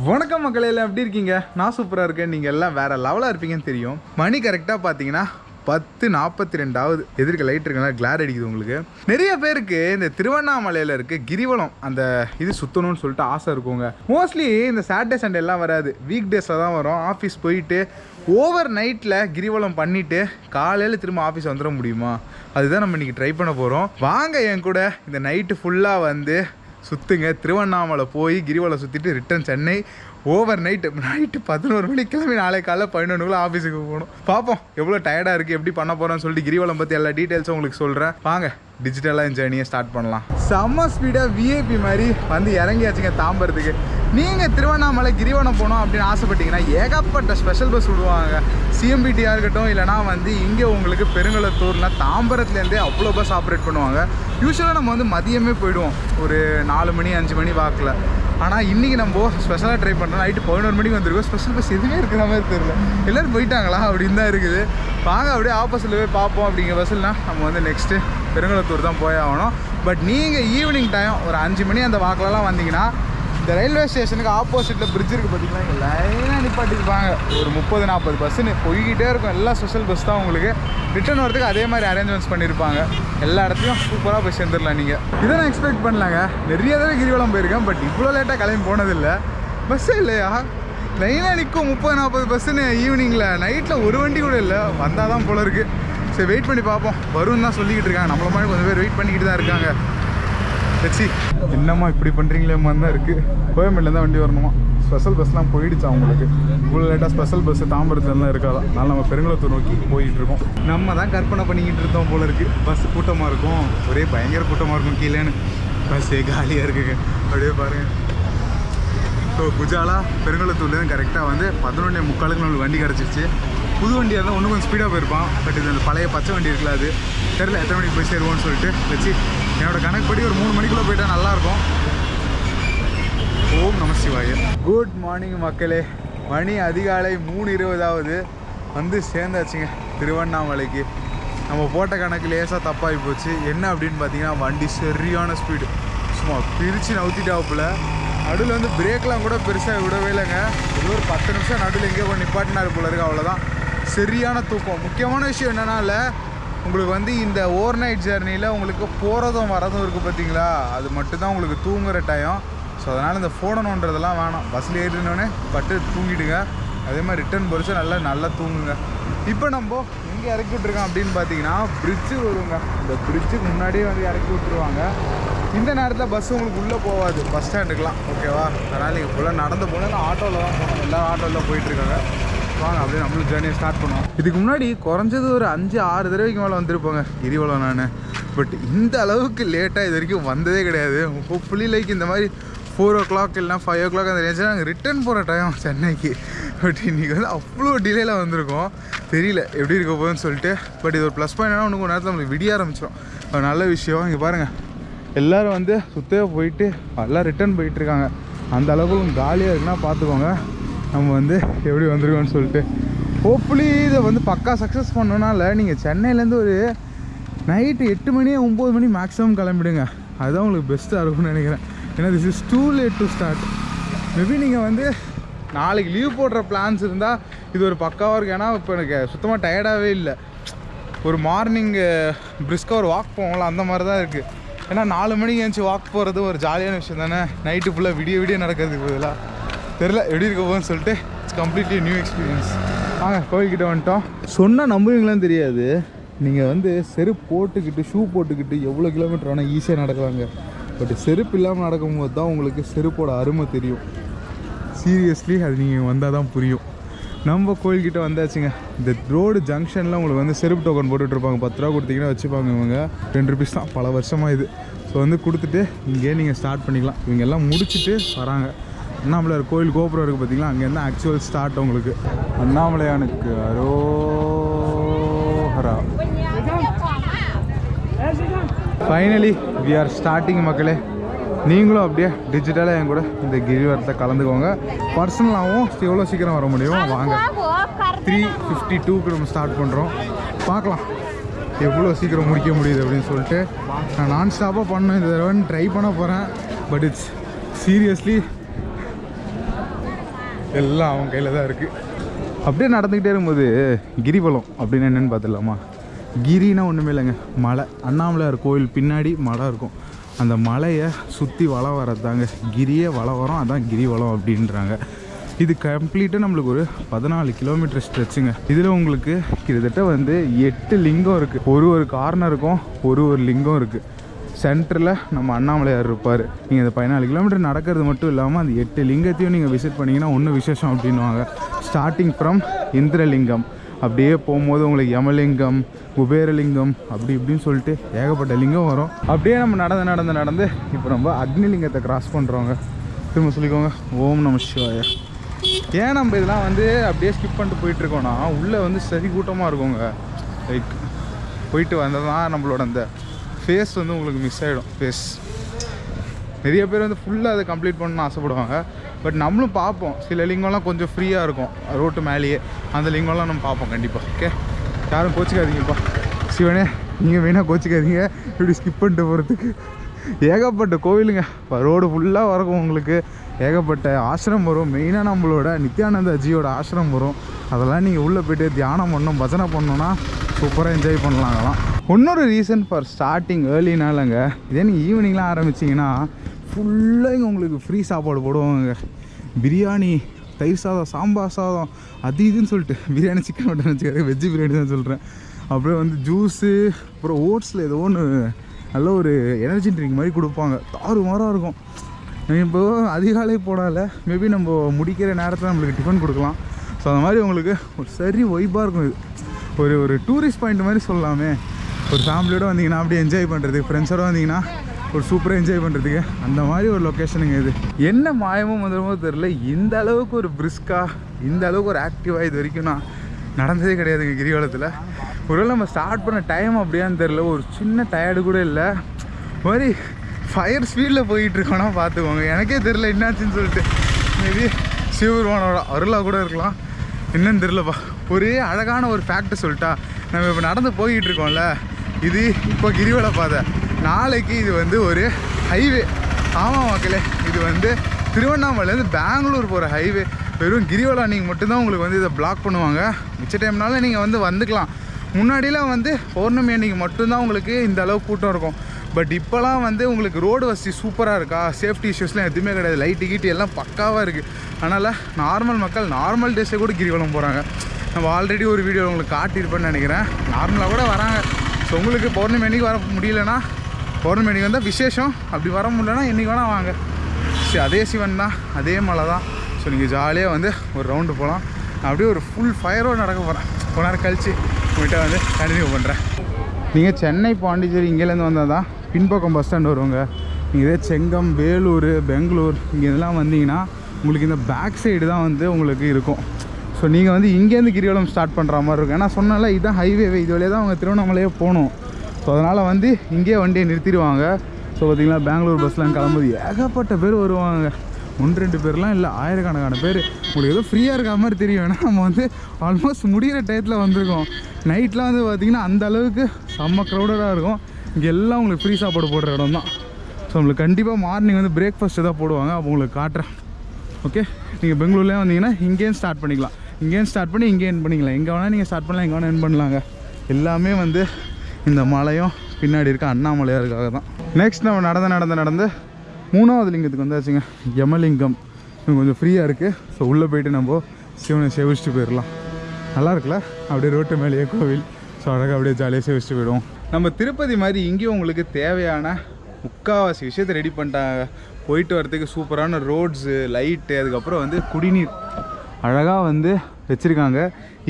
வணக்கம் மக்கள் எல்லாம் எப்படி இருக்கீங்க? நான் சூப்பராக இருக்கேன். நீங்கள் எல்லாம் வேற லெவலாக இருப்பீங்கன்னு தெரியும். மணி கரெக்டாக பார்த்தீங்கன்னா பத்து நாற்பத்தி ரெண்டாவது எதிர்க்க லைட் இருக்குன்னா கிளார் அடிக்குது உங்களுக்கு. நிறைய பேருக்கு இந்த திருவண்ணாமலையில் இருக்க கிரிவலம் அந்த இது சுற்றணும்னு சொல்லிட்டு ஆசை இருக்குங்க. மோஸ்ட்லி இந்த சாட்டர்டே சண்டே எல்லாம் வராது. வீக் டேஸில் தான் வரும். ஆஃபீஸ் போயிட்டு ஓவர் நைட்டில் கிரிவலம் பண்ணிவிட்டு காலையில் திரும்ப ஆஃபீஸ் வந்துட முடியுமா? அதுதான் நம்ம இன்றைக்கி ட்ரை பண்ண போகிறோம் வாங்க என் கூட. இந்த நைட்டு ஃபுல்லாக வந்து சுற்றுங்க திருவண்ணாமலை போய் கிரிவலம் சுற்றிட்டு return Chennai. Overnight night பதினோரு மணிக்கு கிளம்பி நாளை காலைல பதினொன்றுக்குள்ள ஆஃபீஸுக்கு போகணும். பார்ப்போம் எவ்வளோ டயர்டாக இருக்குது எப்படி பண்ண போகிறோம்னு சொல்லிட்டு கிரிவலம் பற்றி எல்லா டீட்டெயில்ஸும் உங்களுக்கு சொல்கிறேன் வாங்க டிஜிட்டலாக இந்த ஜேர்னியை ஸ்டார்ட் பண்ணலாம். செம்ம ஸ்பீடாக விஐபி மாதிரி வந்து இறங்கியாச்சுங்க தாம்பரத்துக்கு. நீங்கள் திருவண்ணாமலை கிரிவலம் போகணும் அப்படின்னு ஆசைப்பட்டீங்கன்னா ஏகப்பட்ட ஸ்பெஷல் பஸ் விடுவாங்க. சிஎம்பிடியாக இருக்கட்டும் இல்லைனா வந்து இங்கே உங்களுக்கு பெருங்கலத்தூர்னா தாம்பரத்துலேருந்தே அவ்வளோ பஸ் ஆப்ரேட் பண்ணுவாங்க. யூஸ்வலாக நம்ம வந்து மதியமே போயிடுவோம். ஒரு நாலு மணி அஞ்சு மணி வாக்கில். ஆனால் இன்றைக்கி நம்ம ஸ்பெஷலாக ட்ரை பண்ணுறோம் நைட்டு பதினோரு மணிக்கு வந்திருக்கோம். ஸ்பெஷல் பஸ் எதுவுமே இருக்கிற மாதிரி தெரியல. எல்லோரும் போயிட்டாங்களா? அப்படின்னு தான் இருக்குது. வாங்க அப்படியே ஆப்போசிட்டில் போய் பார்ப்போம் அப்படிங்கிற பஸ்ஸில்னா நம்ம வந்து நெக்ஸ்ட்டு பெருங்குளத்தூர் தான் போய் ஆகணும். பட் நீங்கள் ஈவினிங் டைம் ஒரு அஞ்சு மணி அந்த வாக்கிலலாம் வந்தீங்கன்னா இந்த ரயில்வே ஸ்டேஷனுக்கு ஆப்போசிட்டில் பிரிட்ஜ் இருக்குது பார்த்தீங்களா இங்கே லைனாக நிப்பாட்டிருப்பாங்க ஒரு முப்பது நாற்பது பஸ்ஸுன்னு போய்கிட்டே இருக்கும். எல்லா ஸ்பெஷல் பஸ் தான் உங்களுக்கு. ரிட்டர்ன் வரதுக்கு அதே மாதிரி அரேஞ்ச்மெண்ட்ஸ் பண்ணியிருப்பாங்க எல்லா இடத்துலையும் சூப்பராக போய் சேர்ந்துடலாம் நீங்கள் இதை நான் எக்ஸ்பெக்ட் பண்ணலாங்க. நிறைய தடவை கிரிவலம் போயிருக்கேன். பட் இவ்வளோ லேட்டாக கிளம்பி போனதில்லை. பஸ்ஸே இல்லையா? லைனாக நிற்கும் முப்பது நாற்பது பஸ்ஸுன்னு ஈவினிங்கில் நைட்டில் ஒரு வண்டி கூட இல்லை. வந்தால் தான் போல இருக்குது சரி வெயிட் பண்ணி பார்ப்போம். வரும்னு தான் சொல்லிக்கிட்டு இருக்காங்க. நம்மள மாதிரி கொஞ்சம் பேர் வெயிட் பண்ணிக்கிட்டு தான் இருக்காங்க. லட்சி என்னம்மா இப்படி பண்ணுறீங்களேம்மா தான் இருக்குது கோயம்பேட்டில் தான் வண்டி வரணுமா? ஸ்பெஷல் பஸ்லாம் போயிடுச்சு அவங்களுக்கு இவ்வளோ லேட்டாக ஸ்பெஷல் பஸ் தாம்பரத்துலலாம் இருக்காதா? அதனால் நம்ம பெருங்குளத்தூர் நோக்கி போயிட்டு இருக்கோம். நம்ம தான் கற்பனை பண்ணிக்கிட்டு இருந்தோம் போல இருக்குது பஸ் கூட்டமாக இருக்கும். ஒரே பயங்கர கூட்டமாக இருக்கும் கீழேன்னு. பஸ்ஸே காலியாக இருக்குங்க அப்படியே பாருங்கள் ஸோ குஜாலா பெருங்குளத்தூர்லேருந்து கரெக்டாக வந்து பதினொன்னே முக்காலுக்கு நம்மளுக்கு வண்டி கிடச்சிருச்சு. புது வண்டியாக இருந்தால் ஒன்று கொஞ்சம் ஸ்பீடாக போயிருப்பான். பட் இது அந்த பழைய பச்சை வண்டி இருக்குல்ல அது. தெரில எத்தனை மணிக்கு போய் சேருவோம்னு சொல்லிட்டு. வச்சு என்னோட கணக்குப்படி ஒரு மூணு மணிக்குள்ளே போயிட்டா நல்லாயிருக்கும். ஓம் நம சிவாய. குட் மார்னிங் மக்களே. மணி அதிகாலை மூணு இருபதாவது. வந்து சேர்ந்தாச்சுங்க திருவண்ணாமலைக்கு. நம்ம போட்ட கணக்கு லேசாக தப்பாகி போச்சு. என்ன அப்படின்னு பார்த்தீங்கன்னா வண்டி சரியான ஸ்பீடு சும்மா பிரித்து நவுத்திட்டாப்புல நடுவில் வந்து பிரேக்லாம் கூட பெருசாக விடவே இல்லைங்க. ஏதோ ஒரு பத்து நிமிஷம் நடுவில் எங்கேயோ கொண்டு நிப்பாட்டினாரு போல இருக்கு அவ்வளோதான் சரியான தூக்கம். முக்கியமான விஷயம் என்னன்னால உங்களுக்கு வந்து இந்த ஓவர் நைட் ஜேர்னியில் உங்களுக்கு போகிறதும் வரதும் இருக்குது பார்த்தீங்களா? அது மட்டும்தான் உங்களுக்கு தூங்குற டைம் ஸோ அதனால் இந்த ஃபோனை நோண்டுறதெல்லாம் வேணாம். பஸ்ஸில் ஏறினோடனே பட்டு தூங்கிடுங்க. அதே மாதிரி ரிட்டர்ன் பொறிச்சு நல்லா நல்லா தூங்குங்க. இப்போ நம்ம எங்கே இறக்கி விட்ருக்கோம் அப்படின்னு பார்த்தீங்கன்னா பிரிட்ஜு வருங்க இந்த பிரிட்ஜுக்கு முன்னாடியே வந்து இறக்கி விட்ருவாங்க இந்த நேரத்தில் பஸ் உங்களுக்கு உள்ளே போகாது. பஸ் ஸ்டாண்டுக்கெலாம் ஓகேவா அதனால் நீங்கள் ஃபுல்லாக நடந்து போனால் ஆட்டோவில் தான் போகணும். எல்லா ஆட்டோவில் போயிட்டுருக்காங்க வாங்க அப்படியே நம்மளும் ஜேர்னியை ஸ்டார்ட் பண்ணுவோம். இதுக்கு முன்னாடி குறைஞ்சது ஒரு அஞ்சு ஆறு தடவைக்கு மேலே வந்திருப்போங்க. கிரிவலம் நான். பட் இந்த அளவுக்கு லேட்டாக இது வரைக்கும் வந்ததே கிடையாது. ஹோப்ஃபுல்லி லைக் இந்த மாதிரி ஃபோர் ஓ கிளாக் இல்லைனா ஃபைவ் ஓ கிளாக் அந்த ரேஞ்சில் நாங்கள் ரிட்டர்ன் போகிற டைம் சென்னைக்கு. பட் இன்றைக்கி வந்து அவ்வளோ டிலேயில் வந்திருக்கோம். தெரியல எப்படி இருக்க போகுதுன்னு சொல்லிட்டு. பட் இது ஒரு ப்ளஸ் பாயிண்ட் இன்னும் கொஞ்சம் நேரத்தில் நம்மளுக்கு விடிய ஆரம்பிச்சிடும் ஒரு நல்ல விஷயம். இங்கே பாருங்கள் எல்லோரும் வந்து சுத்தவே போயிட்டு எல்லாம் ரிட்டர்ன் போயிட்டுருக்காங்க அந்த அளவுக்கு காலியாக இருக்குன்னா பார்த்துக்கோங்க நம்ம வந்து எப்படி வந்திருக்கோம்னு சொல்லிட்டு. ஹோப்ஃபுல்லி இதை வந்து பக்கா சக்ஸஸ் பண்ணோனால நீங்கள் சென்னையிலேருந்து ஒரு நைட்டு எட்டு மணி ஒம்பது மணி மேக்ஸிமம் கிளம்பிடுங்க. அதுதான் உங்களுக்கு பெஸ்ட்டாக இருக்கும்னு நினைக்கிறேன். ஏன்னா this is too late to start maybe நீங்கள் வந்து நாளைக்கு லீவ் போடுற பிளான்ஸ் இருந்தால் இது ஒரு பக்காவாக இருக்குது ஏன்னா இப்போ எனக்கு சுத்தமாக டயர்டாகவே இல்லை. ஒரு மார்னிங்கு பிரிஸ்காக ஒரு வாக் போவோம்ல அந்த மாதிரி தான் இருக்குது ஏன்னா நாலு மணிக்கு எழுந்துச்சி வாக் போகிறது ஒரு ஜாலியான விஷயம் தானே. நைட்டு ஃபுல்லாக விடிய விடிய நடக்கிறதுக்கு பதிலாக தெரில எப்படி இருக்க போகுதுன்னு சொல்லிட்டு இட்ஸ் கம்ப்ளீட்லி நியூ எக்ஸ்பீரியன்ஸ் வாங்க கோவில்கிட்ட வந்துட்டோம். சொன்னால் நம்புவீங்களான்னு தெரியாது. நீங்கள் வந்து செருப்பு போட்டுக்கிட்டு ஷூ போட்டுக்கிட்டு எவ்வளோ கிலோமீட்டர் வேணால் ஈஸியாக நடக்கலாங்க. பட் செருப்பு இல்லாமல் நடக்கும்போது தான் உங்களுக்கு செருப்போட அருமை தெரியும். சீரியஸ்லி அது நீங்கள் வந்தால் தான் புரியும். நம்ம கோயில்கிட்ட வந்தாச்சுங்க. இந்த ரோடு ஜங்ஷனில் உங்களுக்கு வந்து செருப்பு டோக்கன் போட்டுட்ருப்பாங்க பத்து ரூபா கொடுத்தீங்கன்னா வச்சுப்பாங்க இவங்க. டென் ருபீஸ் தான். பல வருஷமாக இது. ஸோ வந்து கொடுத்துட்டு இங்கேயே நீங்கள் ஸ்டார்ட் பண்ணிக்கலாம். இவங்க எல்லாம் முடிச்சுட்டு வராங்க. அண்ணாமலையார் கோயில் கோபுரம் இருக்குது பார்த்தீங்களா அங்கேருந்து ஆக்சுவல் ஸ்டார்ட் உங்களுக்கு? அண்ணாமலையானுக்கு அரோஹரா. ஃபைனலி வி ஆர் ஸ்டார்டிங் மக்களே. நீங்களும் அப்படியே டிஜிட்டலாக என் கூட இந்த கிரிவரத்தை கலந்துக்கோங்க. பர்சனலாகவும் எவ்வளோ சீக்கிரம் வர முடியும் வாங்க. த்ரீ ஃபிஃப்டி டூக்கு நம்ம ஸ்டார்ட் பண்ணுறோம் பார்க்கலாம். எவ்வளோ சீக்கிரம் முடிக்க முடியுது அப்படின்னு சொல்லிட்டு. நான் நான் ஸ்டாப்பாக பண்ணேன் இந்த தடவை ட்ரை பண்ண போகிறேன் பட் இட்ஸ் சீரியஸ்லி எல்லாம் அவன் கையில் தான் இருக்குது அப்படியே நடந்துக்கிட்டே இருக்கும்போது கிரிவலம் அப்படின்னு என்னென்னு பார்த்துடலாமா? கிரினா ஒன்றுமே இல்லைங்க மலை. அண்ணாமலையார் கோயில் பின்னாடி மலை இருக்கும். அந்த மலையை சுற்றி வளம் வரதாங்க கிரியே வளம் வரும் அதான் கிரிவலம் அப்படின்றாங்க. இது கம்ப்ளீட்டாக நம்மளுக்கு ஒரு பதினாலு கிலோமீட்டர் ஸ்ட்ரெச்சுங்க இதில் உங்களுக்கு கிட்டத்தட்ட வந்து எட்டு லிங்கம் இருக்குது ஒரு ஒரு கார்னருக்கும் ஒரு ஒரு லிங்கம் இருக்குது சென்டரில் நம்ம அண்ணாமலையார் இருப்பார். நீங்கள் இந்த பதினாலு கிலோமீட்டர் நடக்கிறது மட்டும் இல்லாமல் அந்த எட்டு லிங்கத்தையும் நீங்கள் விசிட் பண்ணிங்கன்னா ஒன்றும் விசேஷம் அப்படின்னுவாங்க. Starting from Indralingam. அப்படியே போகும்போது உங்களுக்கு யமலிங்கம் குபேரலிங்கம் அப்படி இப்படின்னு சொல்லிட்டு ஏகப்பட்ட லிங்கம் வரும். அப்படியே நம்ம நடந்து நடந்து நடந்து இப்போ நம்ம அக்னிலிங்கத்தை கிராஸ் பண்ணுறோங்க திரும்ப சொல்லிக்கோங்க. ஓம் நம சிவாய. ஏன் நம்ம இதெல்லாம் வந்து அப்படியே ஸ்கிப் பண்ணிட்டு போயிட்டுருக்கோன்னா உள்ளே வந்து சரி கூட்டமாக இருக்குங்க. லைக் போயிட்டு வந்தால் தான் நம்மளோட அந்த ஃபேஸ் வந்து உங்களுக்கு மிஸ் ஆகிடும் ஃபேஸ் நிறைய பேர் வந்து ஃபுல்லாக அதை கம்ப்ளீட் பண்ணணும்னு ஆசைப்படுவாங்க. பட் நம்மளும் பார்ப்போம். சில லிங்கம்லாம் கொஞ்சம் ஃப்ரீயாக இருக்கும். ரோட்டு மேலேயே. அந்த லிங்கம்லாம் நம்ம பார்ப்போம் கண்டிப்பாக ஓகே யாரும் கோச்சிக்காதீங்கப்பா. சிவனே நீங்கள் வேணால் கோச்சிக்காதீங்க. இப்படி ஸ்கிப் பண்ணிட்டு போகிறதுக்கு ஏகப்பட்ட கோவிலுங்க. ரோடு ஃபுல்லாக வரக்கும் உங்களுக்கு. ஏகப்பட்ட ஆசிரம் வரும். மெயினாக நம்மளோட நித்யானந்த ஜியோட ஆசிரம் வரும். அதெல்லாம் நீங்கள் உள்ளே போய்ட்டு தியானம் பண்ணணும் பஜனை பண்ணணும்னா சூப்பராக என்ஜாய் பண்ணலாம் இன்னொரு ரீசன் ஃபார் ஸ்டார்டிங் ஏர்லினாலங்க இதே நீங்கள் ஈவினிங்லாம் ஆரம்பிச்சிங்கன்னா ஃபுல்லாக இங்கே உங்களுக்கு ஃப்ரீ சாப்பாடு போடுவாங்க பிரியாணி தயிர் சாதம் சாம்பார் சாதம் அது இதுன்னு சொல்லிட்டு. பிரியாணி சிக்கன் மட்டன் வச்சுக்காது வெஜ்ஜு பிரியாணி தான் சொல்கிறேன் அப்புறம் வந்து ஜூஸு அப்புறம் ஓட்ஸில் ஏதோ ஒன்று நல்ல ஒரு எனர்ஜி ட்ரிங்க் மாதிரி கொடுப்பாங்க. தாறுமாறாக இருக்கும். இப்போ அதிகாலை போனால மேபி நம்ம முடிக்கிற நேரத்தில் நம்மளுக்கு டிஃபன் கொடுக்கலாம். ஸோ அந்த மாதிரி உங்களுக்கு ஒரு சரி ஒய்பாக இருக்கும் இது. ஒரு ஒரு டூரிஸ்ட் பாயிண்ட் மாதிரி சொல்லலாமே. ஒரு ஃபேமிலியோட வந்தீங்கன்னா அப்படியே என்ஜாய் பண்ணுறதுக்கு ஃப்ரெண்ட்ஸோட வந்தீங்கன்னா ஒரு சூப்பராக என்ஜாய் பண்ணுறதுக்கு அந்த மாதிரி ஒரு லொக்கேஷனுங்க இது. என்ன மாயமோ மந்திரமோ தெரில இந்த அளவுக்கு ஒரு பிரிஸ்காக இந்த அளவுக்கு ஒரு ஆக்டிவாக இது வரைக்கும் நான் நடந்ததே கிடையாதுங்க கிரிவலத்தில். ஒருவேளை நம்ம ஸ்டார்ட் பண்ண டைம் அப்படியான்னு தெரில ஒரு சின்ன டயர்டு கூட இல்லை. மாதிரி ஃபயர் ஸ்பீடில் போயிட்டுருக்கோன்னா பார்த்துக்கோங்க எனக்கே தெரில என்னாச்சுன்னு சொல்லிட்டு. மேபி சிவபெருமானோட அருளாக கூட இருக்கலாம். என்னன்னு தெரிலப்பா ஒரு அழகான ஒரு ஃபேக்ட் சொல்லிட்டா நம்ம இப்போ நடந்து போய்கிட்டு இருக்கோம்ல இது இப்போ கிரிவல பாதை. நாளைக்கு இது வந்து ஒரு ஹைவே ஆமாம் மக்களே இது வந்து திருவண்ணாமலைலேருந்து பெங்களூர் போகிற ஹைவே வெறும் கிரிவலம் நீங்கள் மட்டும்தான் உங்களுக்கு வந்து இதை பிளாக் பண்ணுவாங்க. மிச்ச டைம்னால நீங்கள் வந்து வந்துக்கலாம். முன்னாடிலாம் வந்து பௌர்ணமி அன்னைக்கு மட்டும்தான் உங்களுக்கு இந்த அளவு கூட்டம் இருக்கும். பட் இப்போலாம் வந்து உங்களுக்கு ரோடு வசதி சூப்பராக இருக்கா? சேஃப்டி இஷ்யூஸ்லாம் எதுவுமே கிடையாது. லைட்டு கீட்டு எல்லாம் பக்காவாக இருக்குது அதனால் நார்மல் மக்கள் நார்மல் டேஸே கூட கிரிவலம் போகிறாங்க நம்ம ஆல்ரெடி ஒரு வீடியோ உங்களுக்கு காட்டியிருப்பேன்னு நினைக்கிறேன். நார்மலாக கூட வராங்க. ஸோ உங்களுக்கு பௌர்ணமி அன்றைக்கி வர முடியலன்னா பௌர்ணமி அன்றைக்கி வந்தால் விசேஷம். அப்படி வர முடியலன்னா என்றைக்கு வேணால் வாங்க. சரி அதே சிவன் தான் அதே மலை தான். ஸோ நீங்கள் ஜாலியாக வந்து ஒரு ரவுண்டு போகலாம் நான் அப்படியே ஒரு ஃபுல் ஃபயரோடு நடக்க போகிறேன் கொஞ்ச நேரம் கழிச்சு உங்கள்கிட்ட வந்து கண்டினியூ பண்ணுறேன் நீங்கள் சென்னை பாண்டிச்சேரி இங்கேருந்து வந்தால் தான் பின்பக்கம் பஸ் ஸ்டாண்ட் வருவாங்க நீங்கள் இதே செங்கம் வேலூர் பெங்களூர் இங்கே இதெல்லாம் வந்தீங்கன்னா உங்களுக்கு இந்த பேக் சைடு தான் வந்து உங்களுக்கு இருக்கும். ஸோ நீங்கள் வந்து இங்கேருந்து கிரிவலம் ஸ்டார்ட் பண்ணுற மாதிரி இருக்கும். ஏன்னா சொன்னால இதுதான் ஹைவேவே இது வழியாக தான் அவங்க திருவண்ணாமலையே போகணும். ஸோ அதனால் வந்து இங்கேயே வண்டியை நிறுத்திடுவாங்க. ஸோ பார்த்தீங்கன்னா பெங்களூர் பஸ்லாம் கிளம்புது ஏகப்பட்ட பேர் வருவாங்க. ஒன்று ரெண்டு பேர்லாம் இல்லை ஆயிரக்கணக்கான பேர். உங்களுக்கு ஏதோ ஃப்ரீயாக இருக்கிற மாதிரி தெரியும். ஏன்னா நம்ம வந்து ஆல்மோஸ்ட் முடிகிற டயத்தில் வந்திருக்கோம். நைட்லாம் வந்து பார்த்திங்கன்னா அந்த அளவுக்கு செம்ம க்ரௌடடாக இருக்கும். இங்கே எல்லாம் உங்களுக்கு ஃப்ரீ சாப்பாடு போடுற இடம் தான். ஸோ உங்களுக்கு கண்டிப்பாக மார்னிங் வந்து பிரேக்ஃபாஸ்ட்டு தான் போடுவாங்க. அப்போ உங்களுக்கு காட்டுறேன். ஓகே நீங்கள் பெங்களூர்லேயே வந்தீங்கன்னா இங்கேயும் ஸ்டார்ட் பண்ணிக்கலாம். இங்கேயும் ஸ்டார்ட் பண்ணி இங்கே என் பண்ணிக்கலாம். எங்கே வேணால் நீங்கள் ஸ்டார்ட் பண்ணலாம் எங்கே வேணால் என் பண்ணலாங்க. எல்லாமே வந்து இந்த மலையும் பின்னாடி இருக்க அண்ணாமலையாருக்காக தான். நெக்ஸ்ட் நம்ம நடந்து நடந்து நடந்து மூணாவது லிங்கத்துக்கு வந்தாச்சுங்க. யமலிங்கம். இது கொஞ்சம் ஃப்ரீயாக இருக்குது ஸோ உள்ளே போயிட்டு நம்ம சிவனை சேவிச்சுட்டு போயிடலாம். நல்லா இருக்குல்ல அப்படியே ரோட்டு மேலேயே கோவில். ஸோ அழகாக அப்படியே ஜாலியாக சேவிச்சுட்டு போயிடுவோம். நம்ம திருப்பதி மாதிரி இங்கேயும் உங்களுக்கு தேவையான முக்கால்வாசி விஷயத்தை ரெடி பண்ணிட்டாங்க. போயிட்டு வரதுக்கு சூப்பரான ரோட்ஸு லைட்டு அதுக்கப்புறம் வந்து குடிநீர். அழகாக வந்து வச்சுருக்காங்க.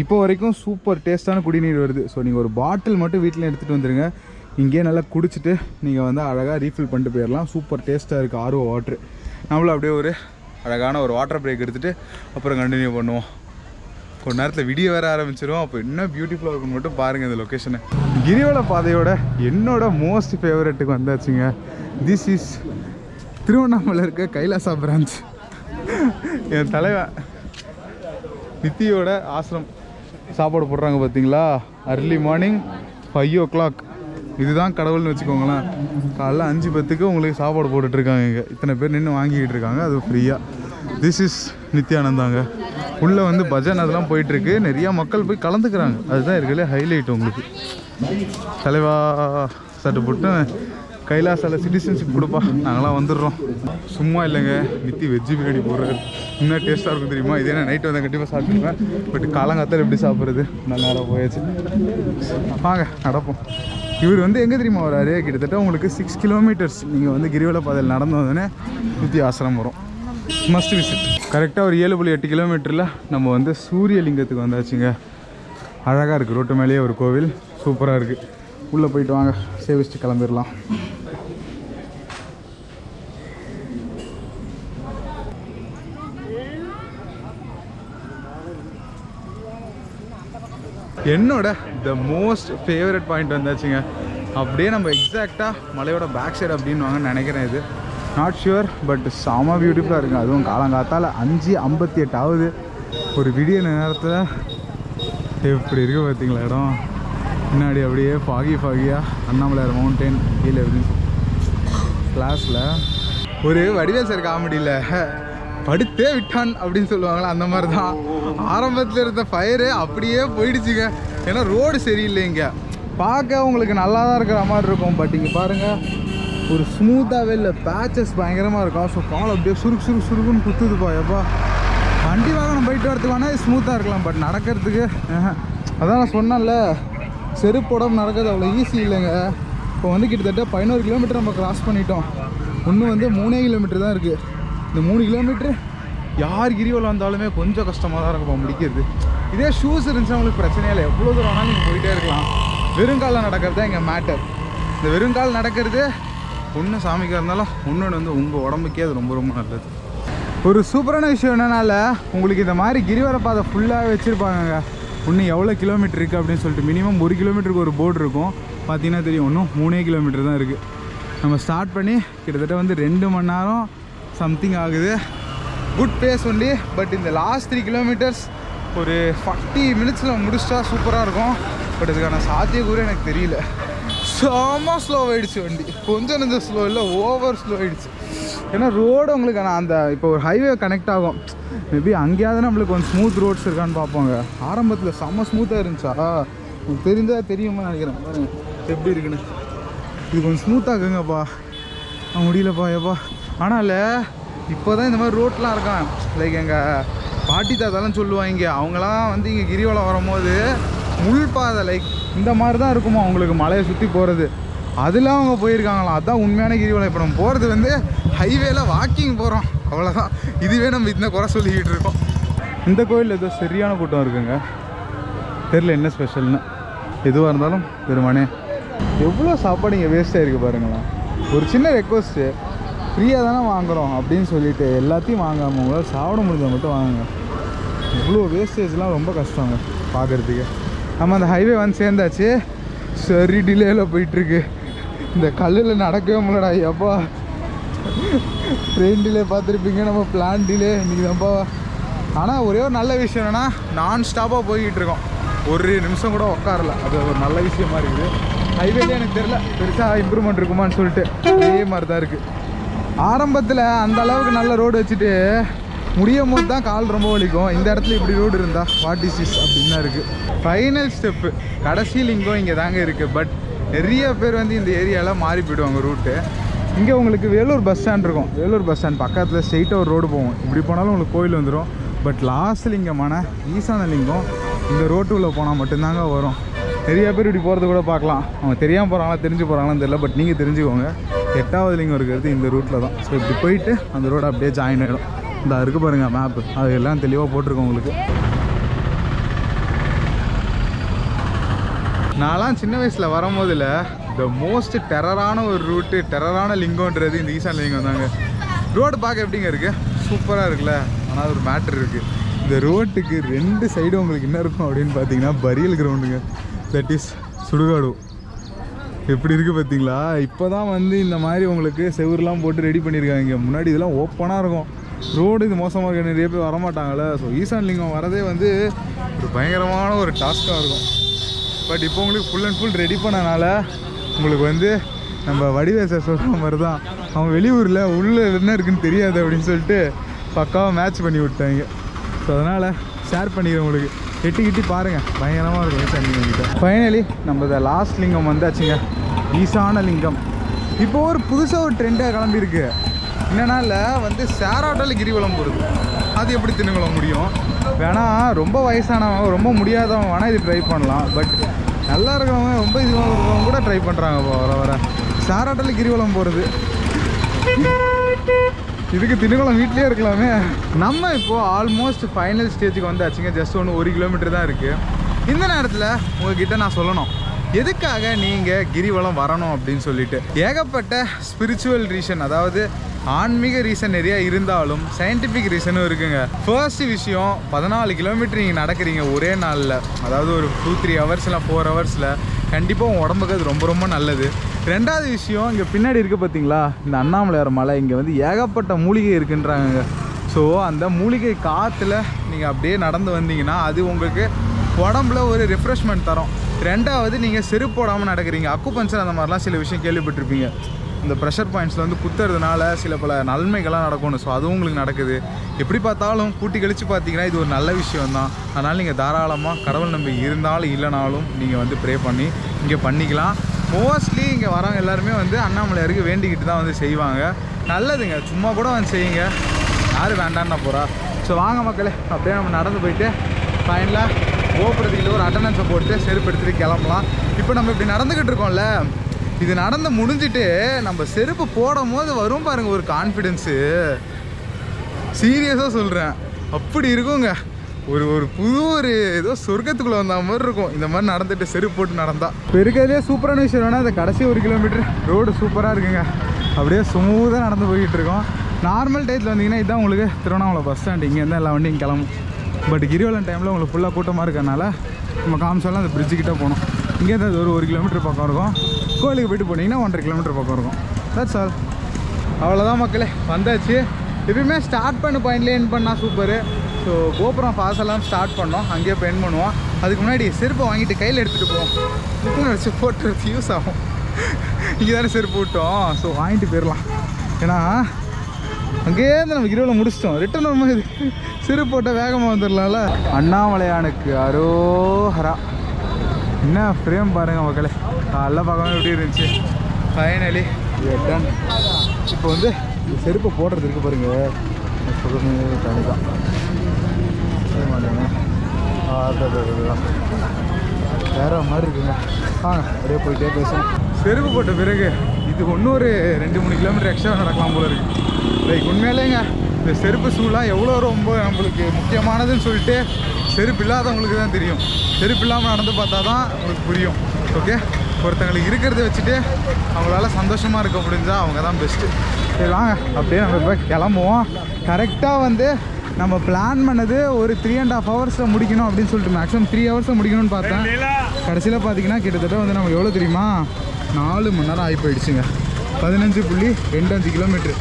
இப்போ வரைக்கும் சூப்பர் டேஸ்ட்டான குடிநீர் வருது. ஸோ நீங்கள் ஒரு பாட்டில் மட்டும் வீட்டில் எடுத்துகிட்டு வந்துடுங்க இங்கேயே நல்லா குடிச்சிட்டு நீங்கள் வந்து அழகாக ரீஃபில் பண்ணிட்டு போயிடலாம். சூப்பர் டேஸ்ட்டாக இருக்குது ஆர்வ வாட்ரு நம்மளும் அப்படியே ஒரு அழகான ஒரு வாட்டர் பிரேக் எடுத்துகிட்டு அப்புறம் கண்டினியூ பண்ணுவோம். கொஞ்ச நேரத்தில் விடிய வர ஆரம்பிச்சிரும் அப்போ என்ன பியூட்டிஃபுல்லாக இருக்குன்னு மட்டும் பாருங்கள் இந்த லொக்கேஷனை கிரிவல பாதையோட என்னோட மோஸ்ட் ஃபேவரெட்டுக்கு வந்தாச்சுங்க. திஸ் இஸ் திருவண்ணாமலை இருக்க கைலாசா பிரான்ச் என் தலைவன். நித்தியோட ஆசிரம் சாப்பாடு போடுறாங்க பார்த்தீங்களா? Early morning five o'clock இதுதான் கடவுள்னு வச்சுக்கோங்களேன். காலைல அஞ்சு பத்துக்கு உங்களுக்கு சாப்பாடு போட்டுட்ருக்காங்க இங்கே. இத்தனை பேர் நின்று வாங்கிக்கிட்டு இருக்காங்க. அது ஃப்ரீயாக திஸ் இஸ் நித்யானந்தாங்க. உள்ளே வந்து பஜன் அதெல்லாம் போயிட்டுருக்கு நிறையா மக்கள் போய் கலந்துக்கிறாங்க. அதுதான் இருக்கிறதுலே ஹைலைட் உங்களுக்கு. தலைவா சட்டு போட்டு கைலாசால சிட்டிசன்ஷிப் கொடுப்பா. நாங்களாம் வந்துடுறோம். சும்மா இல்லைங்க. நித்தி வெஜ்ஜு பிரியாணி போடுறது. இன்னும் டேஸ்ட்டாக இருக்கும் தெரியுமா? இதே நான் நைட்டு வந்தால் கண்டிப்பாக சாப்பிட்டுருவேன் பட் காலங்காத்தால் எப்படி சாப்பிட்றது? நல்லா நேரம் போயாச்சு. வாங்க நடப்போம். இவர் வந்து எங்கே தெரியுமா வராரு? கிட்டத்தட்ட உங்களுக்கு சிக்ஸ் கிலோமீட்டர்ஸ் நீங்கள் வந்து கிரிவல பாதையில் நடந்து வந்தோடனே நித்தி ஆசிரம் வரும். மஸ்ட் விசிட் கரெக்டாக ஒரு ஏழு புள்ளி எட்டு கிலோமீட்டரில் நம்ம வந்து சூரியலிங்கத்துக்கு வந்தாச்சுங்க. அழகாக இருக்குது ரோட்டு மேலேயே ஒரு கோவில். சூப்பராக இருக்குது உள்ளே போயிட்டு வாங்க. சேவிச்சுட்டு கிளம்பிடலாம். என்னோட த மோஸ்ட் ஃபேவரட் பாயிண்ட் வந்தாச்சுங்க. அப்படியே நம்ம எக்ஸாக்டாக மலையோட பேக் சைடு அப்படின்னு நினைக்கிறேன் இது. நாட் ஷுவர் பட் செம பியூட்டிஃபுல்லாக இருக்குது அதுவும் காலங்காத்தால் அஞ்சு ஐம்பத்தி எட்டு ஆகுது ஒரு விடிய நேரத்தில் எப்படி இருக்குது பார்த்தீங்களா இடம்? முன்னாடி அப்படியே ஃபாகி ஃபாகியாக அண்ணாமலையார் மவுண்டைன் கீழே இருக்கு கிளாஸில் ஒரு வடிவேல் சார் காமெடியில் படுத்தே விட்டான் அப்படின்னு சொல்லுவாங்களா அந்த மாதிரி தான் ஆரம்பத்தில் இருந்த ஃபயரு அப்படியே போயிடுச்சுங்க. ஏன்னா ரோடு சரியில்லை இங்கே பார்க்க உங்களுக்கு நல்லா தான் இருக்கிற மாதிரி இருக்கும் பட் இங்கே பாருங்கள் ஒரு ஸ்மூத்தாகவே இல்லை பேச்சஸ் பயங்கரமாக இருக்கும். ஸோ கால் அப்படியே சுருக்கு சுருக்கு சுருக்குன்னு குத்துதுப்பா எப்பா. வண்டி வாகனம் போயிட்டு வரதுக்கு வேணால் ஸ்மூத்தாக இருக்கலாம் பட் நடக்கிறதுக்கு அதான் நான் சொன்னேன்ல செருப்போடம் நடக்கிறது அவ்வளோ ஈஸி இல்லைங்க. இப்போ வந்து கிட்டத்தட்ட பதினோரு கிலோமீட்டர் நம்ம கிராஸ் பண்ணிட்டோம். இன்னும் வந்து மூணே கிலோமீட்டர் தான் இருக்குது இந்த மூணு கிலோமீட்ரு யார் கிரிவலம் வந்தாலுமே கொஞ்சம் கஷ்டமாக தான் இருக்கும் முடிக்கிறது இதே ஷூஸ் இருந்துச்சுன்னா உங்களுக்கு பிரச்சனையே இல்லை. எவ்வளோ தூரம் வேணாலும் நீங்கள் போயிட்டே இருக்கலாம். வெறுங்காலில் நடக்கிறது தான் இங்கே மேட்டர் இந்த வெறுங்கால் நடக்கிறது ஒன்று சாமிக்காக இருந்தாலும் ஒன்று வந்து உங்கள் உடம்புக்கே அது ரொம்ப ரொம்ப நல்லது. ஒரு சூப்பரான விஷயம் என்னன்னால உங்களுக்கு இந்த மாதிரி கிரிவல பாதை ஃபுல்லாக வச்சுருப்பாங்க இன்னும் எவ்வளோ கிலோமீட்டர் இருக்குது அப்படின்னு சொல்லிட்டு மினிமம் ஒரு கிலோமீட்டருக்கு ஒரு போர்டு இருக்கும். பார்த்தீங்கன்னா தெரியும் இன்னும் மூணே கிலோமீட்டர் தான் இருக்குது நம்ம ஸ்டார்ட் பண்ணி கிட்டத்தட்ட வந்து ரெண்டு மணி நேரம் சம்திங் ஆகுது. குட் பேஸ் ஒன்லி பட் இந்த லாஸ்ட் த்ரீ கிலோமீட்டர்ஸ் ஒரு ஃபார்ட்டி மினிட்ஸில் முடிச்சிட்டா சூப்பராக இருக்கும். பட் இதுக்கான சாத்தியக்கூறு எனக்கு தெரியல. செம்ம ஸ்லோ ஆகிடுச்சு வண்டி. கொஞ்சம் நெஞ்சம் ஸ்லோ இல்லை ஓவர் ஸ்லோ ஆகிடுச்சு ஏன்னா ரோடு உங்களுக்கு நான் அந்த இப்போ ஒரு ஹைவே கனெக்ட் ஆகும். மேபி அங்கேயாவது நம்மளுக்கு கொஞ்சம் ஸ்மூத் ரோட்ஸ் இருக்கான்னு பார்ப்போங்க. ஆரம்பத்தில் செம்ம ஸ்மூத்தாக இருந்துச்சா? உங்களுக்கு தெரிஞ்சால் தெரியுமா நினைக்கிறேன். எப்படி இருக்குன்னு. இது கொஞ்சம் ஸ்மூத்தாக இருக்குங்கப்பா. முடியலப்பா ஏப்பா. ஆனால் இப்போ தான் இந்த மாதிரி ரோட்லாம் இருக்கான். லைக் எங்கள் பாட்டி தாத்தாலாம் சொல்லுவாங்க அவங்களாம் வந்து இங்கே கிரிவலம் வரும்போது முள் பாதை லைக் இந்த மாதிரி தான் இருக்குமா அவங்களுக்கு மலையை சுற்றி போகிறது அதெல்லாம் அவங்க போயிருக்காங்களாம். அதான் உண்மையான கிரிவலம். இப்போ நம்ம போகிறது வந்து ஹைவேல வாக்கிங் போகிறோம் அவ்வளோதான் இதுவே நம்ம இந்த குறை சொல்லிக்கிட்டு இருக்கோம். இந்த கோயிலில் ஏதோ சரியான கூட்டம் இருக்குங்க. தெரில என்ன ஸ்பெஷல்னு எதுவாக இருந்தாலும் பெருமானே எவ்வளோ சாப்பாடு இங்கே வேஸ்ட்டாக இருக்குது பாருங்களேன். ஒரு சின்ன ரெக்வஸ்ட்டு ஃப்ரீயாக தானே வாங்குகிறோம் அப்படின்னு சொல்லிட்டு எல்லாத்தையும் வாங்காமல் உங்களால் சாப்பிட முடிஞ்ச மட்டும் வாங்குங்க. இவ்வளோ வேஸ்டேஜ்லாம் ரொம்ப கஷ்டங்க பார்க்குறதுக்கு நம்ம அந்த ஹைவே வந்து சேர்ந்தாச்சு. சரி டிலேயில் போயிட்டுருக்கு. இந்த கல்லில் நடக்கவே முடியலடா எப்பா ட்ரெயின் டிலே பார்த்துருப்பீங்க நம்ம பிளான் டிலே இன்றைக்கி தான்ப்பா. ஆனால் ஒரே ஒரு நல்ல விஷயம் என்னென்னா நான் ஸ்டாப்பாக போய்கிட்டு இருக்கோம். ஒரு நிமிஷம் கூட உட்காரல அது ஒரு நல்ல விஷயமா இருக்குது. ஹைவேலேயே எனக்கு தெரில பெருசாக இம்ப்ரூவ்மெண்ட் இருக்குமான்னு சொல்லிட்டு அதே மாதிரி தான் இருக்குது ஆரம்பத்தில் அந்த அளவுக்கு நல்ல ரோடு வச்சுட்டு முடியும் போது தான் கால் ரொம்ப வலிக்கும். இந்த இடத்துல இப்படி ரோடு இருந்தால் வாட் இஸ் இஸ் அப்படின்னு தான் இருக்குது ஃபைனல் ஸ்டெப்பு கடைசி லிங்கம் இங்கே தாங்க இருக்குது பட் நிறைய பேர் வந்து இந்த ஏரியாவில் மாறி போயிடுவாங்க ரூட்டு இங்கே உங்களுக்கு வேலூர் பஸ் ஸ்டாண்ட் இருக்கும். வேலூர் பஸ் ஸ்டாண்ட் பக்கத்தில் ஸ்ட்ரெயிட்டாக ஒரு ரோடு போகும். இப்படி போனாலும் உங்களுக்கு கோயில் வந்துடும் பட் லாஸ்ட் லிங்கமான ஈசான லிங்கம் இந்த ரோட்டுக்குள்ளே போனால் மட்டும்தாங்க வரும். நிறைய பேர் இப்படி போகிறது கூட பார்க்கலாம். அவங்க தெரியாமல் போகிறாங்களா தெரிஞ்சு போகிறாங்களான்னு தெரியல. பட் நீங்கள் தெரிஞ்சுக்கோங்க. எட்டாவது லிங்கம் இருக்கிறது இந்த ரூட்டில் தான். ஸோ இப்படி போயிட்டு அந்த ரோடு அப்படியே ஜாயின் ஆகிடும் இந்த இருக்கு பாருங்கள் மேப்பு அது எல்லாம் தெளிவாக போட்டிருக்கோம் உங்களுக்கு. நான்லாம் சின்ன வயசில் வரும்போதில் த மோஸ்ட் டெரரான ஒரு ரூட்டு டெரரான லிங்கம்ன்றது இந்த ஈசான் லிங்கம் தாங்க. ரோடு பார்க்க எப்படிங்க இருக்குது சூப்பராக இருக்குல்ல. ஆனால் ஒரு மேட்ரு இருக்குது இந்த ரோட்டுக்கு ரெண்டு சைடு உங்களுக்கு என்ன இருக்கும் அப்படின்னு பார்த்தீங்கன்னா பரியல் கிரவுண்டுங்க தட் இஸ் சுடுகாடு. எப்படி இருக்குது பார்த்தீங்களா? இப்போ தான் வந்து இந்த மாதிரி உங்களுக்கு செவுருலாம் போட்டு ரெடி பண்ணியிருக்காங்க முன்னாடி இதெல்லாம் ஓப்பனாக இருக்கும். ரோடு இது மோசமாக இருக்க. நிறைய பேர் வரமாட்டாங்களே ஸோ ஈசான் லிங்கம் வரதே வந்து ஒரு பயங்கரமான ஒரு டாஸ்க்காக இருக்கும். பட் இப்போ உங்களுக்கு ஃபுல் அண்ட் ஃபுல் ரெடி பண்ணனால உங்களுக்கு வந்து நம்ம வடிவேச சொல்கிற மாதிரி தான் அவன் வெளியூரில் உள்ளே என்ன இருக்குன்னு தெரியாது அப்படின்னு சொல்லிட்டு பக்காவாக மேட்ச் பண்ணி விட்டாங்க. ஸோ அதனால் ஷேர் பண்ணிடுறேன் உங்களுக்கு. எட்டி கிட்டி பாருங்கள் பயங்கரமாக இருக்கும் சந்திங்க ஃபைனலி நம்ம இந்த லாஸ்ட் லிங்கம் வந்தாச்சுங்க. ஈசான லிங்கம். இப்போ ஒரு புதுசாக ஒரு ட்ரெண்டாக கிளம்பியிருக்கு. என்னன்னா இல்லை வந்து சேராட்டால் கிரிவலம் போகிறது அது எப்படி தின்னுங்கள முடியும்? வேணா ரொம்ப வயசானவங்க ரொம்ப முடியாதவங்க வேணால் இது ட்ரை பண்ணலாம். பட் நல்லா இருக்கிறவங்க ரொம்ப இதுவாக இருக்கிறவங்க கூட ட்ரை பண்ணுறாங்க வர வர. சேராட்டால் கிரிவலம் போகிறது இதுக்கு திருக்குளம் வீட்லயே இருக்கலாமே. நம்ம இப்போ ஆல்மோஸ்ட் ஃபைனல் ஸ்டேஜுக்கு வந்தாச்சுங்க. ஜஸ்ட் ஒன்று ஒரு கிலோமீட்டர் தான் இருக்குது இந்த நேரத்தில் உங்ககிட்ட நான் சொல்லணும். எதுக்காக நீங்கள் கிரிவலம் வரணும் அப்படின்னு சொல்லிட்டு? ஏகப்பட்ட ஸ்பிரிச்சுவல் ரீசன் அதாவது ஆன்மீக ரீசன் நிறையா இருந்தாலும் சயின்டிஃபிக் ரீசனும் இருக்குங்க. ஃபர்ஸ்ட் விஷயம் பதினாலு கிலோமீட்டர் நீங்கள் நடக்கிறீங்க ஒரே நாளில். அதாவது ஒரு டூ த்ரீ ஹவர்ஸில் ஃபோர் ஹவர்ஸில் கண்டிப்பாக உங்கள் உடம்புக்கு அது ரொம்ப ரொம்ப நல்லது. ரெண்டாவது விஷயம் இங்கே பின்னாடி இருக்குது பார்த்தீங்களா இந்த அண்ணாமலையார் மலை. இங்கே வந்து ஏகப்பட்ட மூலிகை இருக்குன்றாங்க ஸோ அந்த மூலிகை காற்றுல நீங்கள் அப்படியே நடந்து வந்தீங்கன்னா அது உங்களுக்கு உடம்புல ஒரு ரிஃப்ரெஷ்மெண்ட் தரும். ரெண்டாவது நீங்கள் செருப்பு போடாமல் நடக்கிறீங்க. அக்குபஞ்சர் அந்த மாதிரிலாம் சில விஷயம் கேள்விப்பட்டிருப்பீங்க. இந்த ப்ரெஷர் பாயிண்ட்ஸில் வந்து குத்துறதுனால சில பல நன்மைகள்லாம் நடக்கணும் ஸோ அதுவும் உங்களுக்கு நடக்குது. எப்படி பார்த்தாலும் கூட்டி கழித்து பார்த்தீங்கன்னா இது ஒரு நல்ல விஷயம் தான் அதனால் நீங்கள் தாராளமாக கடவுள் நம்பிக்கை இருந்தாலும் இல்லைனாலும் நீங்கள் வந்து ப்ரே பண்ணி இங்கே பண்ணிக்கலாம். மோஸ்ட்லி இங்கே வரவங்க எல்லாருமே வந்து அண்ணாமலையாருக்கு வேண்டிக்கிட்டு தான் வந்து செய்வாங்க. நல்லதுங்க. சும்மா கூட வந்து செய்யுங்க. யார் வேண்டான்னா போகிறா ஸோ வாங்க மக்களே. அப்படியே நம்ம நடந்து போயிட்டு ஃபைனலாக கோபுரத்துக்கிட்ட ஒரு அட்டண்டன்ஸை போட்டு செருப்பு எடுத்துகிட்டு கிளம்பலாம். இப்போ நம்ம இப்படி நடந்துக்கிட்டு இருக்கோம்ல இது நடந்து முடிஞ்சிட்டு நம்ம செருப்பு போடும் போது வரும் பாருங்கள் ஒரு கான்ஃபிடென்ஸு சீரியஸாக சொல்கிறேன் அப்படி இருக்குங்க. ஒரு ஒரு புது ஒரு ஏதோ சொர்க்கத்துக்குள்ளே வந்த மாதிரி இருக்கும். இந்த மாதிரி நடந்துட்டு செருப்பு போட்டு நடந்தா. இப்போ இருக்கிறதுலே சூப்பரான விஷயம் வேணால் அந்த கடைசி ஒரு கிலோமீட்டர் ரோடு சூப்பராக இருக்குங்க. அப்படியே ஸ்மூத்தாக நடந்து போய்கிட்டு இருக்கோம். நார்மல் டயத்தில் வந்தீங்கன்னா இதுதான் உங்களுக்கு திருவண்ணாமலை பஸ் ஸ்டாண்ட் இங்கேருந்து எல்லா வண்டியும் கிளம்பும். பட் கிரிவலன் டைமில் உங்களுக்கு ஃபுல்லாக கூட்டமாக இருக்கறனால நம்ம காமிச்சாலும் அந்த பிரிட்ஜுக்கிட்ட கிட்ட போகணும். இங்கேருந்து அது ஒரு ஒரு கிலோமீட்டர் பக்கம் இருக்கும். கோயிலுக்கு போயிட்டு போனீங்கன்னா ஒன்றரை கிலோமீட்டர் பக்கம் இருக்கும். தட்ஸ் ஆல் அவ்வளோதான் மக்களே. வந்தாச்சு. எப்பயுமே ஸ்டார்ட் பண்ண பாயிண்ட்லேயே என் பண்ணால் சூப்பரு ஸோ கோபுரம் பாசெல்லாம் ஸ்டார்ட் பண்ணோம். அங்கேயே இப்போ என் பண்ணுவோம். அதுக்கு முன்னாடி செருப்பை வாங்கிட்டு கையில் எடுத்துகிட்டு போவோம். புக்கில் வச்சு போட்டுறது யூஸ் ஆகும். இங்கே தானே செருப்பு விட்டோம் ஸோ வாங்கிட்டு போயிடலாம் ஏன்னா அங்கேயே நம்ம கிரிவலம் முடிச்சிட்டோம். ரிட்டர்ன் வரும்போது சிறு போட்ட வேகமாக வந்துடலாம்ல அண்ணாமலையானுக்கு அரோஹரா. என்ன ஃப்ரேம் பாருங்கள் மக்களே. காலைல பார்க்காம எப்படி இருந்துச்சு? ஃபைனலி டன் இப்போ வந்து செருப்பை போடுறது இருக்கு பாருங்கள் சொல்லுங்க தான் வேற மாதிரி இருக்குங்க. ஆ அப்படியே போயிட்டே பேசுவோம். செருப்பு போட்ட பிறகு இது இன்னும் ஒரு ரெண்டு மூணு கிலோமீட்டர் எக்ஸ்ட்ரா நடக்கலாம் போல இருக்கு. லைக் உண்மையிலேங்க இந்த செருப்பு ஷூலாம் எவ்வளோ ரொம்ப நம்மளுக்கு முக்கியமானதுன்னு சொல்லிட்டு செருப்பு இல்லாதவங்களுக்கு தான் தெரியும். செருப்பு இல்லாமல் நடந்து பார்த்தா தான் உங்களுக்கு புரியும். ஓகே ஒருத்தங்களுக்கு இருக்கிறத வச்சுட்டு அவங்களால சந்தோஷமாக இருக்க முடிஞ்சா அவங்க தான் பெஸ்ட்டு சரி வாங்க அப்படியே நம்ம இப்போ கிளம்புவோம். கரெக்டாக வந்து நம்ம பிளான் பண்ணது ஒரு த்ரீ அண்ட் ஹாஃப் ஹவர்ஸில் முடிக்கணும் அப்படின்னு சொல்லிட்டு மேக்ஸிமம் த்ரீ ஹவர்ஸில் முடிக்கணும்னு பார்த்தேன் கடைசியில் பார்த்தீங்கன்னா கிட்டத்தட்ட வந்து நம்ம எவ்வளோ தெரியுமா? நாலு மணி நேரம் ஆகி போயிடுச்சுங்க. பதினஞ்சு புள்ளி ரெண்டு அஞ்சு கிலோமீட்ரு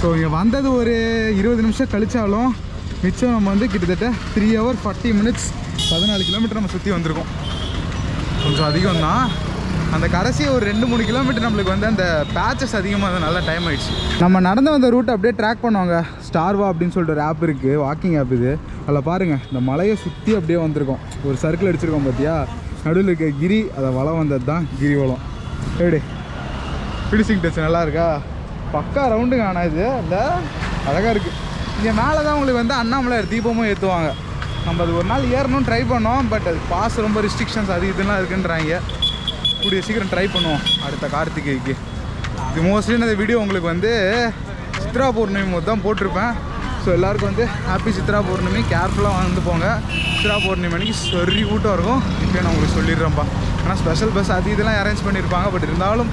ஸோ இங்கே வந்தது ஒரு இருபது நிமிஷம் கழிச்சாலும் மிச்சம் நம்ம வந்து கிட்டத்தட்ட த்ரீ ஹவர் ஃபார்ட்டி மினிட்ஸ் பதினாலு கிலோமீட்டர் நம்ம சுற்றி வந்திருக்கோம். கொஞ்சம் அதிகம் தான் அந்த கடைசி ஒரு ரெண்டு மூணு கிலோமீட்டர் நம்மளுக்கு வந்து அந்த பேச்சஸ் அதிகமாக நல்ல டைம் ஆயிடுச்சு. நம்ம நடந்து வந்த ரூட் அப்படியே ட்ராக் பண்ணுவாங்க. ஸ்டார்வா அப்படின்னு சொல்லிட்டு ஒரு ஆப் இருக்குது வாக்கிங் ஆப் இது. அதில் பாருங்கள் இந்த மலையை சுற்றி அப்படியே வந்திருக்கோம். ஒரு சர்க்கிள் அடிச்சிருக்கோம் பார்த்தியா நடுவில் இருக்க கிரி அதை வளம் வந்தது தான் கிரி வளம் எப்படி? ஃபினிஷிங் டச் நல்லா இருக்கா? பக்கா ரவுண்டுங்க ஆனால் இது. அந்த அழகாக இருக்குது இங்கே மேலே தான் உங்களுக்கு வந்து அண்ணாமலையார் தீபமும் ஏற்றுவாங்க நம்ம அது ஒரு நாள் ஏறணும்னு ட்ரை பண்ணோம் பட் அது பாஸ் ரொம்ப ரெஸ்ட்ரிக்ஷன்ஸ் அது இதுலாம் இருக்குன்றாங்க. கூடிய சீக்கிரம் ட்ரை பண்ணுவோம். அடுத்த கார்த்திகைக்கு. இது மோஸ்ட்லி இந்த வீடியோ உங்களுக்கு வந்து சித்ரா பௌர்ணமி போது தான் போட்டிருப்பேன். ஸோ எல்லாருக்கும் வந்து ஹாப்பி சித்ரா பௌர்ணமி. கேர்ஃபுல்லாக வந்து போங்க. சித்ரா பௌர்ணமி அன்னைக்கு சரி கூட்டம் இருக்கும். இப்போ நான் உங்களுக்கு சொல்லிடுறேன்ப்பா. ஆனால் ஸ்பெஷல் பஸ் அது இதெல்லாம் அரேஞ்ச் பண்ணியிருப்பாங்க. பட் இருந்தாலும்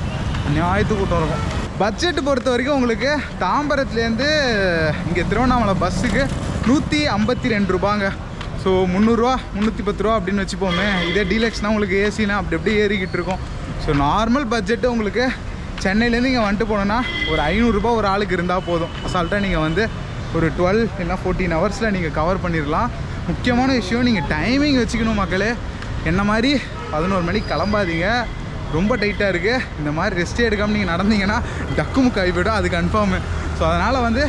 நியாயத்து கூட்டம் இருக்கும். பட்ஜெட் பொறுத்த வரைக்கும் உங்களுக்கு தாம்பரத்துலேருந்து இங்கே திருவண்ணாமலை பஸ்ஸுக்கு நூற்றி ஐம்பத்தி ரெண்டு ரூபாங்க. ஸோ முந்நூறுரூவா முந்நூற்றி பத்து ரூபா அப்படின்னு வச்சுப்போமே. இதே டீலக்ஸ்னால் உங்களுக்கு ஏசினா அப்படி அப்படியே ஏறிக்கிட்டு இருக்கும். ஸோ நார்மல் பட்ஜெட்டு உங்களுக்கு சென்னையிலேருந்து இங்கே வந்துட்டு போனோன்னா ஒரு ஐநூறுரூபா ஒரு ஆளுக்கு இருந்தால் போதும். அசால்ட்டாக நீங்கள் வந்து ஒரு டுவெல் இல்லைனா ஃபோர்டீன் ஹவர்ஸில் நீங்கள் கவர் பண்ணிடலாம் முக்கியமான விஷயம் நீங்கள் டைமிங் வச்சுக்கணும் மக்களே. என்ன மாதிரி பதினோரு மணிக்கு கிளம்பாதீங்க. ரொம்ப டைட்டாக இருக்குது இந்த மாதிரி ரெஸ்ட் எடுக்காமல் நீங்கள் நடந்தீங்கன்னா டக்கு முக்காய் போய்டும். அது கன்ஃபார்மு ஸோ அதனால் வந்து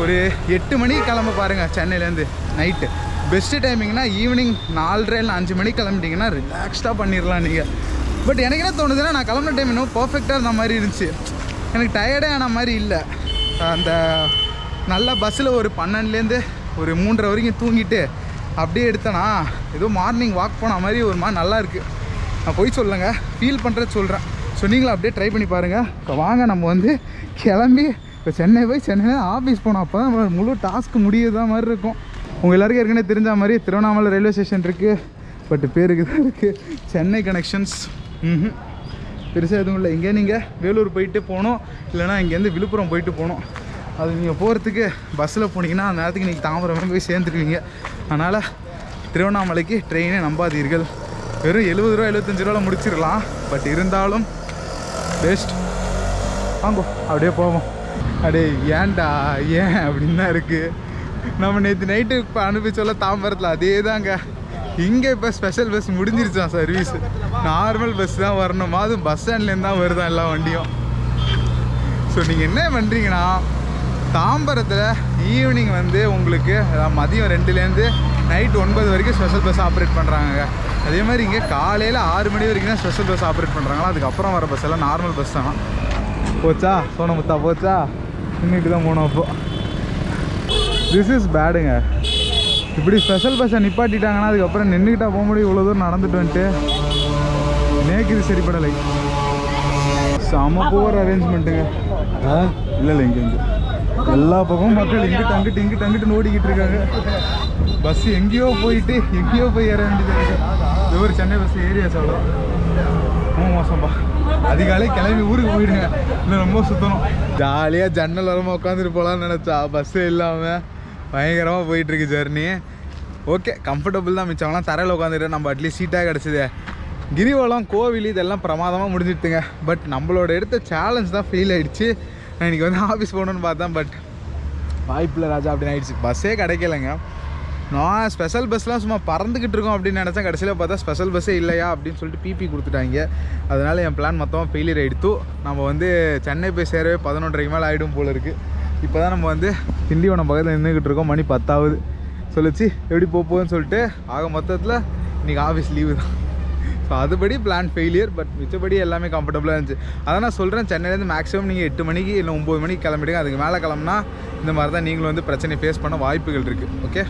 ஒரு எட்டு மணிக்கு கிளம்ப பாருங்கள் சென்னையிலேருந்து நைட்டு பெஸ்ட்டு டைமிங்னா ஈவினிங் நாலரை இல்லை அஞ்சு மணிக்கு கிளம்பிட்டீங்கன்னா ரிலாக்ஸ்டாக பண்ணிடலாம் நீங்கள் பட் எனக்கு என்ன தோணுதுன்னா நான் கிளம்புன டைம் இன்னும் பர்ஃபெக்டாக இருந்த மாதிரி இருந்துச்சு. எனக்கு டயர்டே ஆன மாதிரி இல்லை. அந்த நல்ல பஸ்ஸில் ஒரு பன்னெண்டுலேருந்து ஒரு மூன்றரை வரைக்கும் தூங்கிட்டு அப்படியே எடுத்தேனா ஏதோ மார்னிங் வாக் போன மாதிரி ஒரு மாதிரி நல்லா இருக்குது நான் போய் சொல்லுங்க. ஃபீல் பண்ணுறது சொல்கிறேன் ஸோ நீங்களும் அப்படியே ட்ரை பண்ணி பாருங்கள் இப்போ வாங்க நம்ம வந்து கிளம்பி இப்போ சென்னை போய் சென்னையில் ஆஃபீஸ் போனோம். அப்போ தான் முழு டாஸ்க் முடியுதா மாதிரி இருக்கும். உங்கள் எல்லாருக்கும் ஏற்கனவே தெரிஞ்ச மாதிரி திருவண்ணாமலை ரயில்வே ஸ்டேஷன் இருக்குது பட் பேருக்கு தான் இருக்குது சென்னை கனெக்ஷன்ஸ் ம் பெருசாக எதுவும் இல்லை. இங்கே நீங்கள் வேலூர் போயிட்டு போகணும். இல்லைனா இங்கேருந்து விழுப்புரம் போயிட்டு போகணும். அது நீங்கள் போகிறதுக்கு பஸ்ஸில் போனீங்கன்னா அந்த நேரத்துக்கு நீங்கள் தாம்பரம் போய் சேர்ந்துருவீங்க. அதனால் திருவண்ணாமலைக்கு ட்ரெயினே நம்பாதீர்கள். வெறும் எழுபது ரூபா எழுபத்தஞ்சு ரூபாவில் முடிச்சிடலாம். பட் இருந்தாலும் பெஸ்ட் வாங்கோ அப்படியே போவோம். அடே ஏன்டா ஏன் அப்படின்னு தான் இருக்குது நம்ம நேற்று நைட்டு இப்போ அனுப்பிச்சோல்ல தாம்பரத்தில் அதே தாங்க இங்கே இப்போ ஸ்பெஷல் பஸ் முடிஞ்சிருச்சான் சர்வீஸ் நார்மல் பஸ் தான் வரணுமா? அதுவும் பஸ் ஸ்டாண்ட்லேருந்து தான் வருதான் எல்லா வண்டியும்? ஸோ நீங்கள் என்ன பண்ணுறீங்கன்னா தாம்பரத்தில் ஈவினிங் வந்து உங்களுக்கு மதியம் ரெண்டுலேருந்து நைட் ஒன்பது வரைக்கும் ஸ்பெஷல் பஸ் ஆப்ரேட் பண்ணுறாங்க அதே மாதிரி இங்கே காலையில் ஆறு மணி வரைக்கும் தான் ஸ்பெஷல் பஸ் ஆப்ரேட் பண்ணுறாங்களா அதுக்கப்புறம் வர பஸ் எல்லாம் நார்மல் பஸ் தான். போச்சா? சோனமுத்தா போச்சா? இன்னைக்கு தான் போனோம் அப்போ. திஸ் இஸ் பேடுங்க இப்படி ஸ்பெஷல் பஸ்ஸை நிப்பாட்டிட்டாங்கன்னா அதுக்கப்புறம் நின்றுக்கிட்டா போக முடியும். இவ்வளோ தூரம் நடந்துட்டு வந்துட்டு. நேக்குது சரிப்படலை. செம போகிற அரேஞ்ச்மெண்ட்டுங்க இல்லை இல்லை இங்கே இங்கே. எல்லா பக்கமும் மக்கள் இங்கிட்டு அங்கிட்டு இங்கிட்டு அங்கிட்டு ஓடிக்கிட்டு இருக்காங்க. பஸ் எங்கேயோ போயிட்டு எங்கேயோ போய் ஏற வேண்டியது இது ஒரு சென்னை பஸ் ஏரியா சொல்கிறோம் ரொம்ப மோசம்பா. அதிகாலை கிளம்பி ஊருக்கு போயிடுங்க இல்லை ரொம்ப சுத்தணும். ஜாலியாக ஜன்னல் வரமா உட்காந்துட்டு போகலான்னு நினச்சா. பஸ்ஸே இல்லாமல் பயங்கரமாக போயிட்டுருக்கு ஜர்னி ஓகே கம்ஃபர்டபுள் தான் மிச்சம்லாம் தரையில் உட்காந்துட்டு நம்ம அட்லீஸ்ட் சீட்டாக கிடச்சிது. கிரிவலம் கோவில் இதெல்லாம் பிரமாதமாக முடிஞ்சிட்டுங்க பட் நம்மளோட எடுத்த சேலஞ்ச் தான் ஃபெயில் ஆகிடுச்சு நான் இன்றைக்கி வந்து ஆஃபீஸ் போகணுன்னு பார்த்தேன் பட் வாய்ப்பில்லை ராஜா அப்படின்னு ஆகிடுச்சு பஸ்ஸே கிடைக்கலங்க. நான் ஸ்பெஷல் பஸ்லாம் சும்மா பறந்துக்கிட்டு இருக்கோம் அப்படின்னு நினச்சேன். கடைசியில் பார்த்தா ஸ்பெஷல் பஸ்ஸே இல்லையா அப்படின்னு சொல்லிட்டு பிபி கொடுத்துட்டாங்க. அதனால் என் பிளான் மொத்தமாக ஃபெயிலியர் ஆகிடுத்து நம்ம வந்து சென்னை போய் சேரவே பதினொன்றரைக்கு மேலே ஆகிடும் போல இருக்குது இப்போ தான் நம்ம வந்து திண்டிவனம் பக்கத்தில் நின்றுக்கிட்டு இருக்கோம். மணி பத்தாவது. சொல்லிச்சு எப்படி போக போகுதுன்னு சொல்லிட்டு ஆக மொத்தத்தில் இன்றைக்கி ஆஃபீஸ் லீவு தான். ஸோ அதுபடி பிளான் ஃபெயிலியர் பட் மிச்சபடி எல்லாமே கம்ஃபர்டபுளாக இருந்துச்சு. அதான் நான் சொல்கிறேன் சென்னையிலேருந்து மேக்ஸிமம் நீங்கள் எட்டு மணிக்கு இல்லை ஒம்பது மணிக்கு கிளம்பிடுங்க. அதுக்கு மேலே கிளம்புனா இந்த மாதிரி தான் நீங்களும் வந்து பிரச்சனை ஃபேஸ் பண்ண வாய்ப்புகள் இருக்குது ஓகே